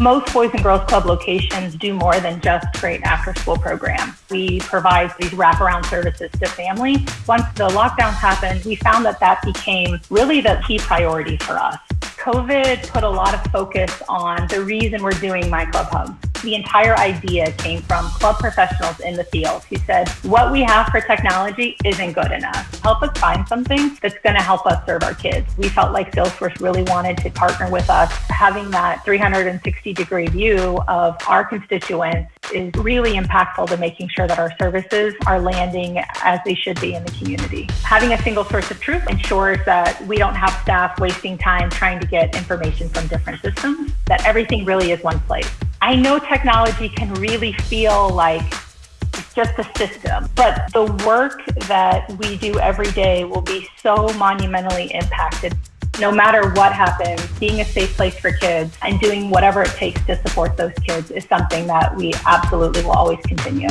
Most Boys and Girls Club locations do more than just create after school programs. We provide these wraparound services to families. Once the lockdowns happened, we found that that became really the key priority for us. COVID put a lot of focus on the reason we're doing My Club Hub. The entire idea came from club professionals in the field who said, what we have for technology isn't good enough. Help us find something that's going to help us serve our kids. We felt like Salesforce really wanted to partner with us. Having that 360 degree view of our constituents is really impactful to making sure that our services are landing as they should be in the community. Having a single source of truth ensures that we don't have staff wasting time trying to get information from different systems, that everything really is one place. I know technology can really feel like it's just a system, but the work that we do every day will be so monumentally impacted no matter what happens, being a safe place for kids and doing whatever it takes to support those kids is something that we absolutely will always continue.